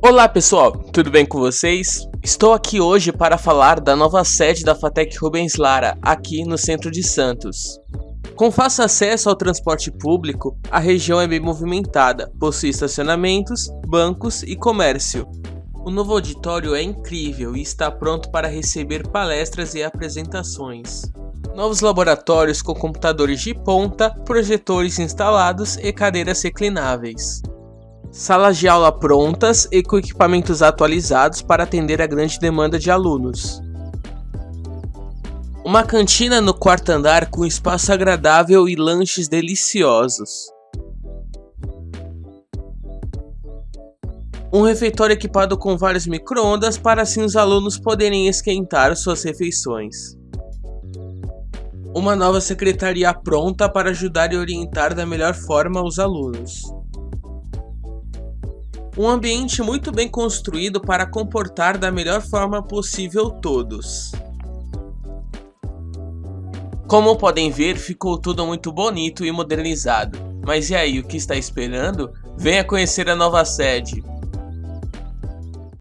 Olá pessoal, tudo bem com vocês? Estou aqui hoje para falar da nova sede da Fatec Rubens Lara, aqui no centro de Santos. Com fácil acesso ao transporte público, a região é bem movimentada, possui estacionamentos, bancos e comércio. O novo auditório é incrível e está pronto para receber palestras e apresentações. Novos laboratórios com computadores de ponta, projetores instalados e cadeiras reclináveis. Salas de aula prontas e com equipamentos atualizados para atender a grande demanda de alunos. Uma cantina no quarto andar com espaço agradável e lanches deliciosos. Um refeitório equipado com vários micro-ondas para assim os alunos poderem esquentar suas refeições. Uma nova secretaria pronta para ajudar e orientar da melhor forma os alunos. Um ambiente muito bem construído para comportar da melhor forma possível todos. Como podem ver, ficou tudo muito bonito e modernizado. Mas e aí, o que está esperando? Venha conhecer a nova sede.